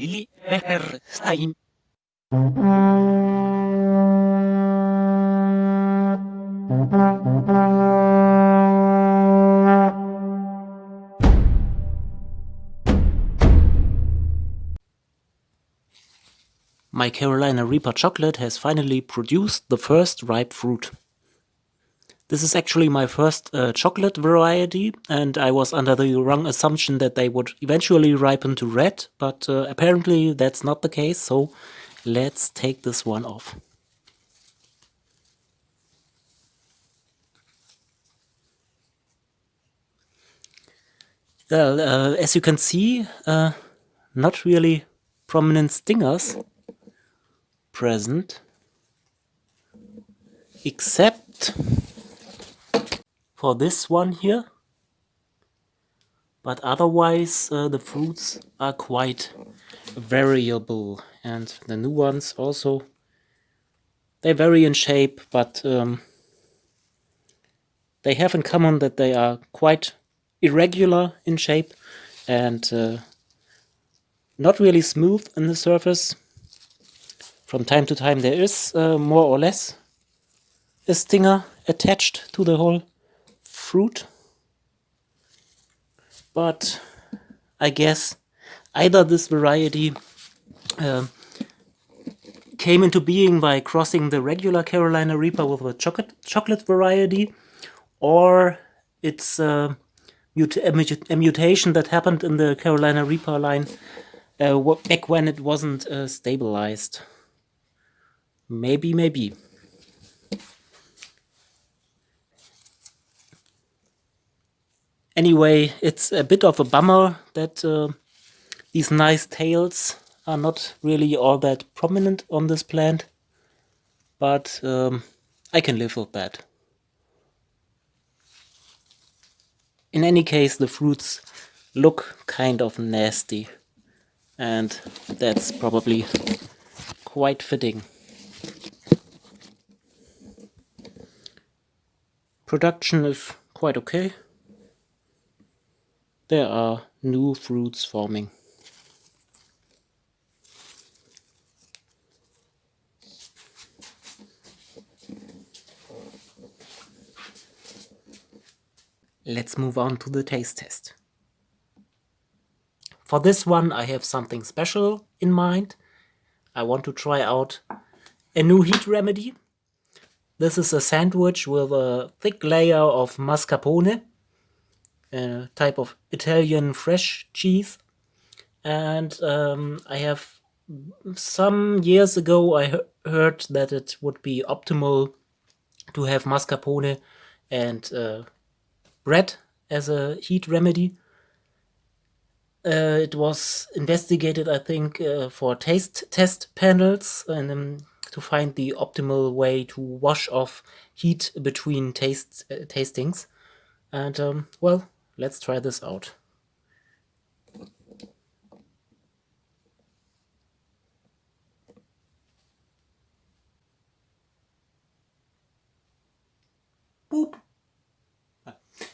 Lili. My Carolina Reaper chocolate has finally produced the first ripe fruit. This is actually my first uh, chocolate variety, and I was under the wrong assumption that they would eventually ripen to red, but uh, apparently that's not the case, so let's take this one off. Well, uh, as you can see, uh, not really prominent stingers present, except for this one here. But otherwise uh, the fruits are quite variable and the new ones also they vary in shape but um, they have in common that they are quite irregular in shape and uh, not really smooth in the surface. From time to time there is uh, more or less a stinger attached to the whole fruit. But I guess either this variety uh, came into being by crossing the regular Carolina Reaper with a chocolate, chocolate variety, or it's a, mutation that happened in the Carolina Reaper line uh, back when it wasn't uh, stabilized. Maybe, maybe. Anyway, it's a bit of a bummer that uh, these nice tails are not really all that prominent on this plant, but um, I can live with that. In any case, the fruits look kind of nasty, and that's probably quite fitting. Production is quite okay there are new fruits forming. Let's move on to the taste test. For this one I have something special in mind. I want to try out a new heat remedy. This is a sandwich with a thick layer of mascarpone a type of Italian fresh cheese. And um, I have some years ago I he heard that it would be optimal to have mascarpone and uh, bread as a heat remedy. Uh, it was investigated, I think, uh, for taste test panels and um, to find the optimal way to wash off heat between taste uh, tastings. And um, well, Let's try this out. Boop.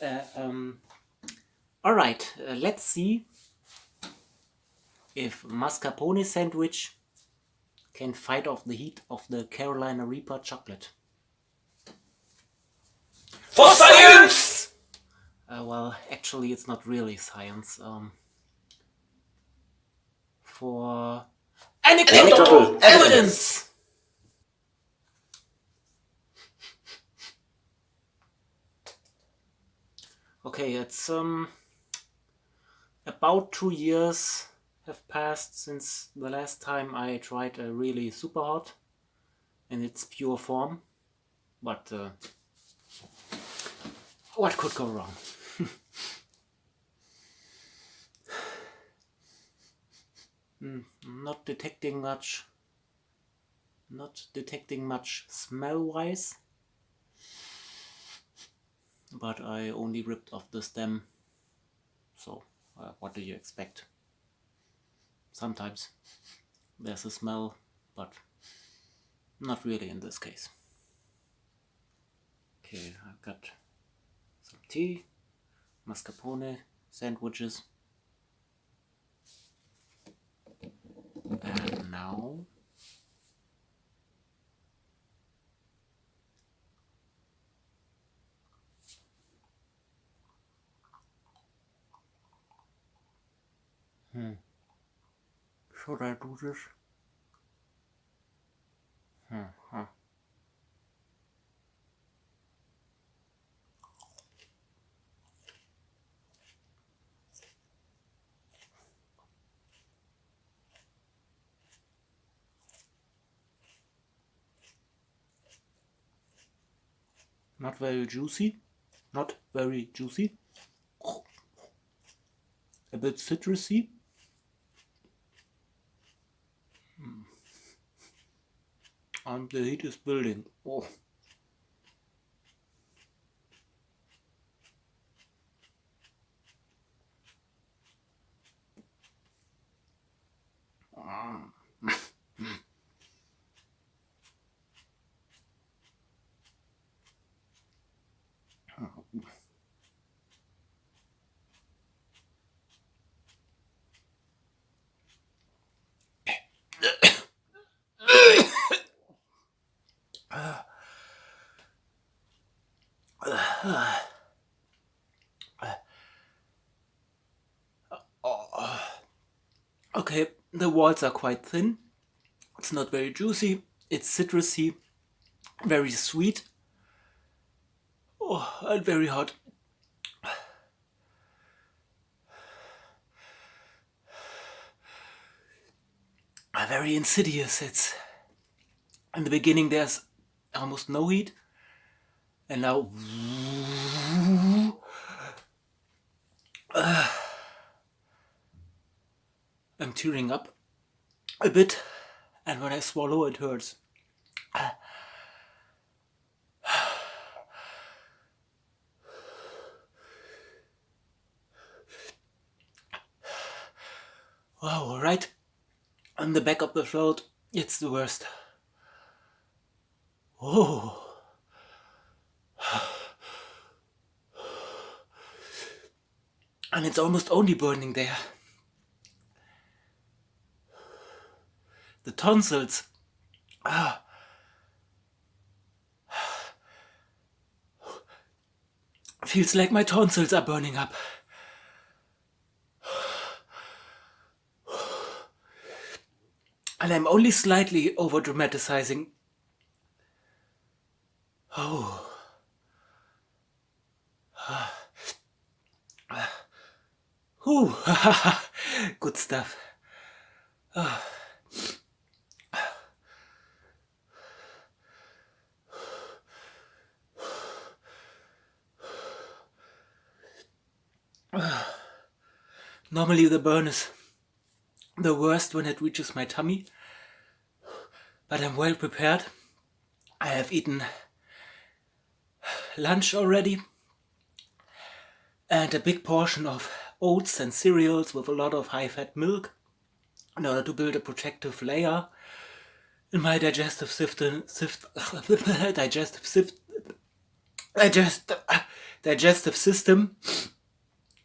Uh, um, all right, uh, let's see if mascarpone sandwich can fight off the heat of the Carolina Reaper chocolate. For science! Uh, well, actually it's not really science. Um, for anecdotal evidence! Okay, it's um about two years have passed since the last time I tried a really super hot in its pure form, but uh, what could go wrong? Mm, not detecting much. Not detecting much smell wise. But I only ripped off the stem. So uh, what do you expect? Sometimes there's a smell but not really in this case. Okay I've got some tea mascarpone sandwiches And now. Hmm. Should I do this? Hmm. huh. Not very juicy. Not very juicy. A bit citrusy. Hmm. And the heat is building. Oh. Ah. Okay, the walls are quite thin. It's not very juicy. It's citrusy, very sweet. Oh, and very hot. Uh, Very insidious. It's in the beginning there's almost no heat, and now Uh, I'm tearing up a bit, and when I swallow, it hurts. Wow, right on the back of the throat, it's the worst. Oh. And it's almost only burning there. The tonsils. Ah. Feels like my tonsils are burning up. And I'm only slightly over dramatizing. Oh. Whew. Good stuff. Normally the burn is the worst when it reaches my tummy, but I'm well prepared. I have eaten lunch already and a big portion of oats and cereals with a lot of high-fat milk in order to build a protective layer in my digestive system, digestive syst- digest, digestive system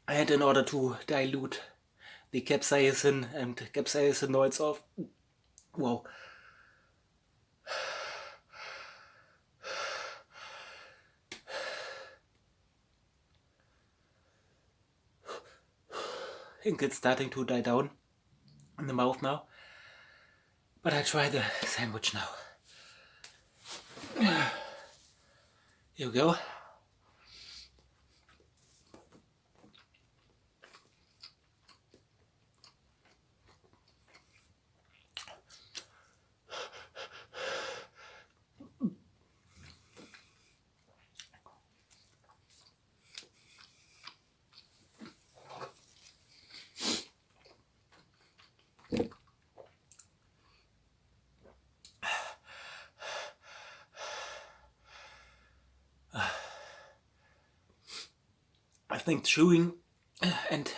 and in order to dilute the capsaicin and capsaicinoids of whoa think it's starting to die down in the mouth now. But I try the sandwich now. Here we go think chewing and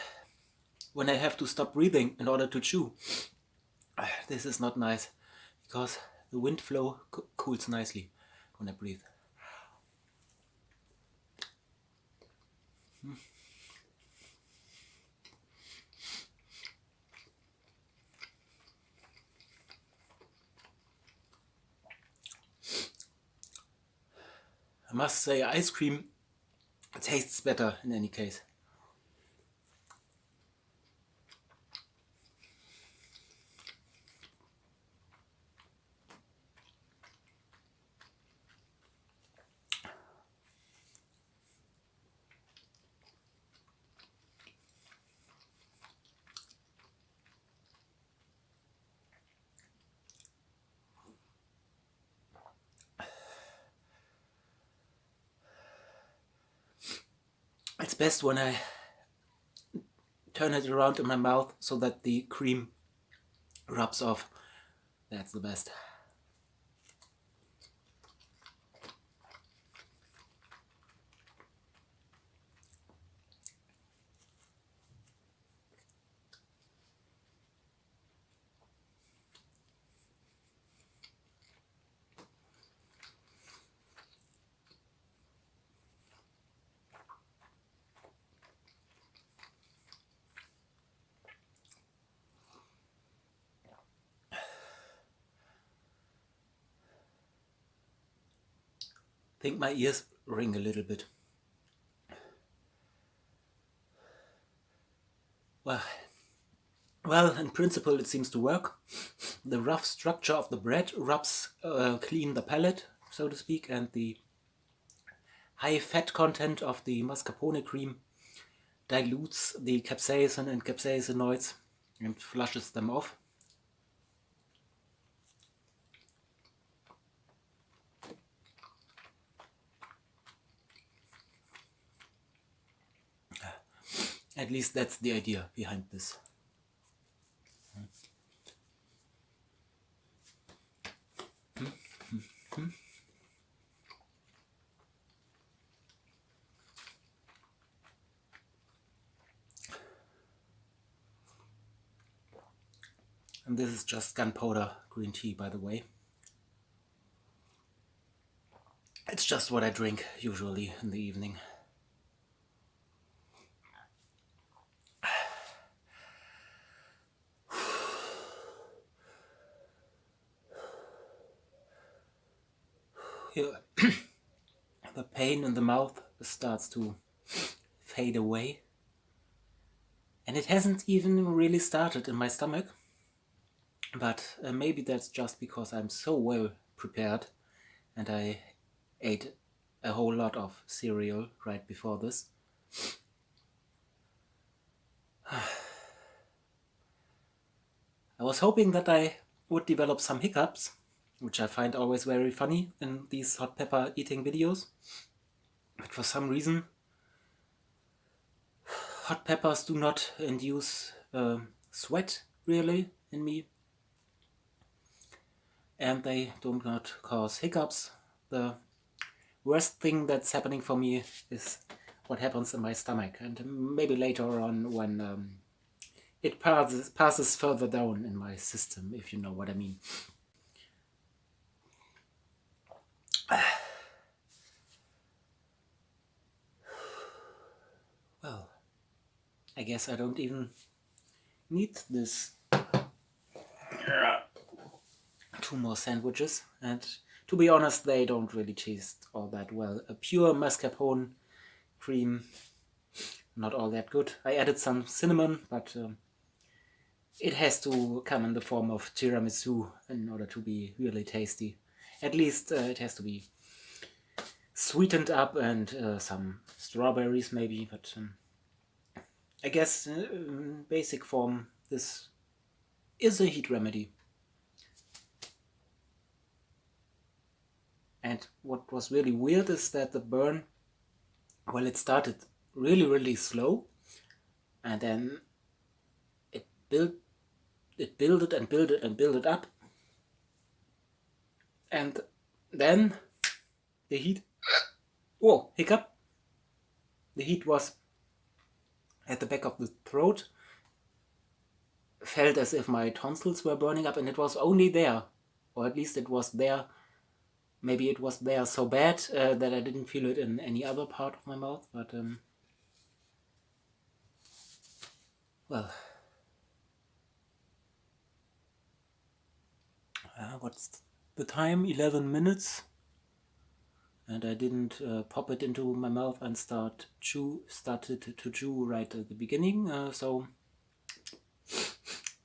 when I have to stop breathing in order to chew, this is not nice because the wind flow co cools nicely when I breathe. Hmm. I must say ice cream tastes better in any case. It's best when I turn it around in my mouth so that the cream rubs off. That's the best. Think my ears ring a little bit. Well, well, in principle it seems to work. The rough structure of the bread rubs uh, clean the palate, so to speak, and the high fat content of the mascarpone cream dilutes the capsaicin and capsaicinoids and flushes them off. At least that's the idea behind this. And this is just gunpowder green tea, by the way. It's just what I drink usually in the evening. the pain in the mouth starts to fade away. And it hasn't even really started in my stomach. But uh, maybe that's just because I'm so well prepared and I ate a whole lot of cereal right before this. I was hoping that I would develop some hiccups which I find always very funny in these hot pepper eating videos. But for some reason, hot peppers do not induce uh, sweat really in me. And they do not cause hiccups. The worst thing that's happening for me is what happens in my stomach. And maybe later on when um, it passes, passes further down in my system, if you know what I mean. I guess I don't even need this two more sandwiches and to be honest they don't really taste all that well. A pure mascarpone cream not all that good. I added some cinnamon but um, it has to come in the form of tiramisu in order to be really tasty. At least uh, it has to be sweetened up and uh, some strawberries maybe, but um, I guess uh, in basic form this is a heat remedy. And what was really weird is that the burn, well it started really really slow and then it built it builded and builded and builded up and then the heat oh hiccup the heat was at the back of the throat felt as if my tonsils were burning up and it was only there or at least it was there. Maybe it was there so bad uh, that I didn't feel it in any other part of my mouth but um, well. Uh, what's the time? 11 minutes and I didn't uh, pop it into my mouth and start chew started to chew right at the beginning uh, so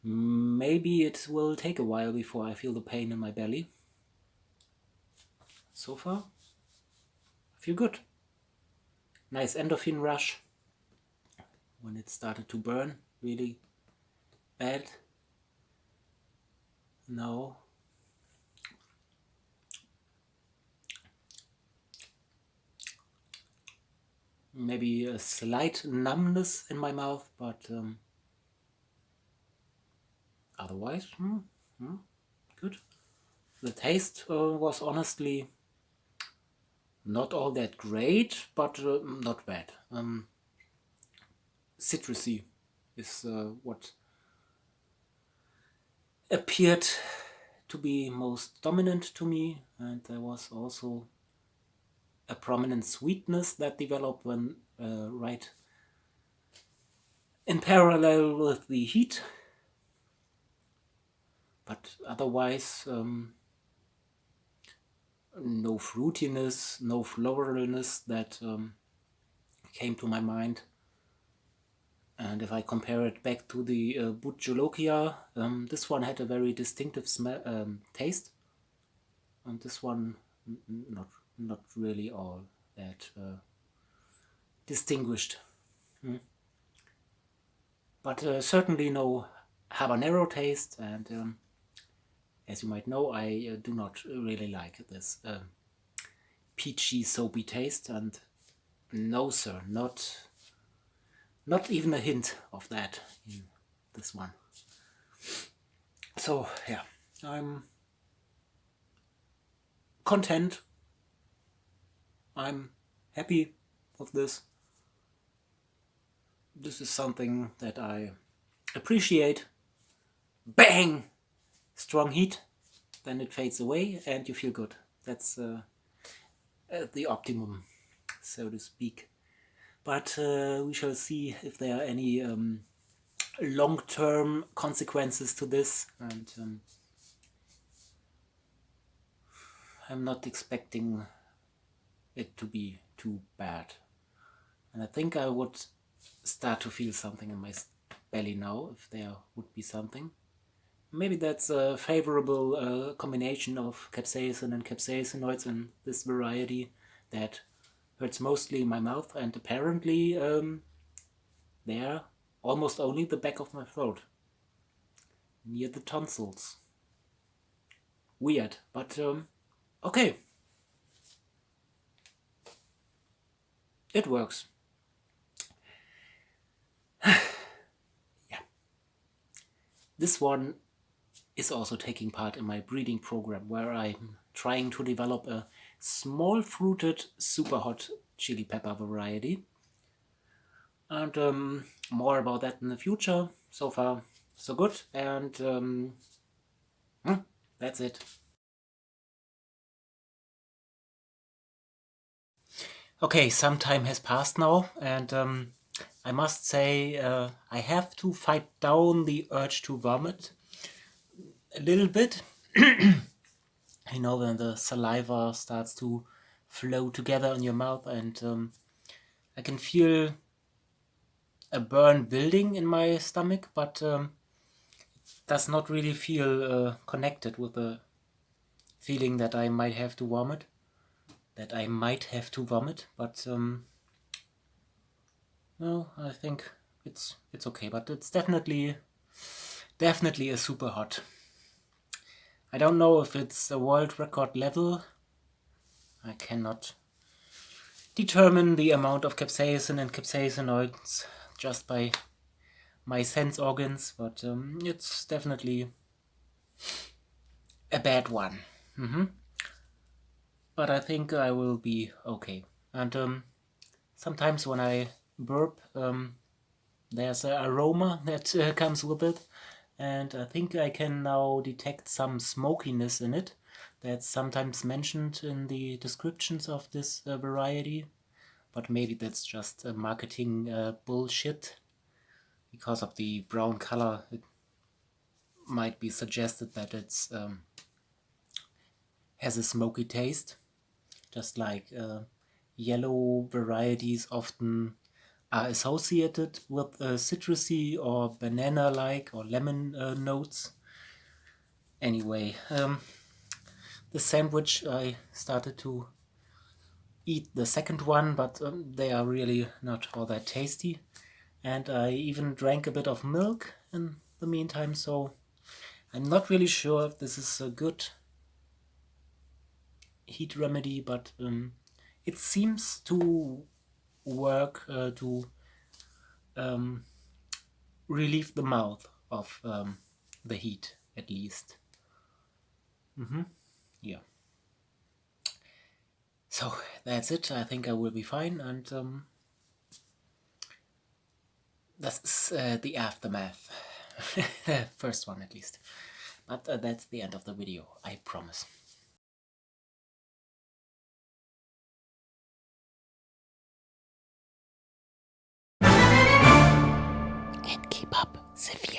maybe it will take a while before I feel the pain in my belly. So far I feel good. Nice endorphin rush. When it started to burn really bad. Now maybe a slight numbness in my mouth, but um, otherwise, hmm, hmm, good. The taste uh, was honestly not all that great, but uh, not bad. Um, citrusy is uh, what appeared to be most dominant to me, and there was also a prominent sweetness that developed when uh, right in parallel with the heat but otherwise um, no fruitiness, no floralness that um, came to my mind. And if I compare it back to the uh, Bhut Jolokia, um, this one had a very distinctive smell, um, taste. And this one not not really all that uh, distinguished. Hmm. But uh, certainly no habanero taste and um, as you might know I uh, do not really like this um, peachy soapy taste and no sir not not even a hint of that in this one so yeah I'm content I'm happy with this. This is something that I appreciate. Bang! Strong heat, then it fades away and you feel good. That's uh, the optimum, so to speak. But uh, we shall see if there are any um, long-term consequences to this. And um, I'm not expecting it to be too bad. And I think I would start to feel something in my belly now, if there would be something. Maybe that's a favorable uh, combination of capsaicin and capsaicinoids in this variety that hurts mostly my mouth and apparently um, there almost only the back of my throat, near the tonsils. Weird, but um, okay. It works. yeah. This one is also taking part in my breeding program where I'm trying to develop a small fruited super hot chili pepper variety. And um, more about that in the future. So far, so good. And um, hmm, that's it. Okay, some time has passed now, and um, I must say uh, I have to fight down the urge to vomit a little bit. you know, when the saliva starts to flow together in your mouth, and um, I can feel a burn building in my stomach, but um, does not really feel uh, connected with the feeling that I might have to vomit that I might have to vomit, but um, no, I think it's it's okay. But it's definitely definitely a super hot. I don't know if it's a world record level. I cannot determine the amount of capsaicin and capsaicinoids just by my sense organs, but um, it's definitely a bad one. Mm -hmm but I think I will be okay. And um, sometimes when I burp, um, there's an aroma that uh, comes with it, and I think I can now detect some smokiness in it. That's sometimes mentioned in the descriptions of this uh, variety, but maybe that's just marketing uh, bullshit. Because of the brown color, it might be suggested that it's um, has a smoky taste. Just like uh, yellow varieties often are associated with uh, citrusy or banana-like or lemon uh, notes. Anyway, um, the sandwich I started to eat the second one, but um, they are really not all that tasty. And I even drank a bit of milk in the meantime, so I'm not really sure if this is a good heat remedy, but um, it seems to work uh, to um, relieve the mouth of um, the heat, at least. Mm -hmm. Yeah. So that's it. I think I will be fine, and um, that's uh, the aftermath. First one, at least. But uh, that's the end of the video, I promise. And keep up the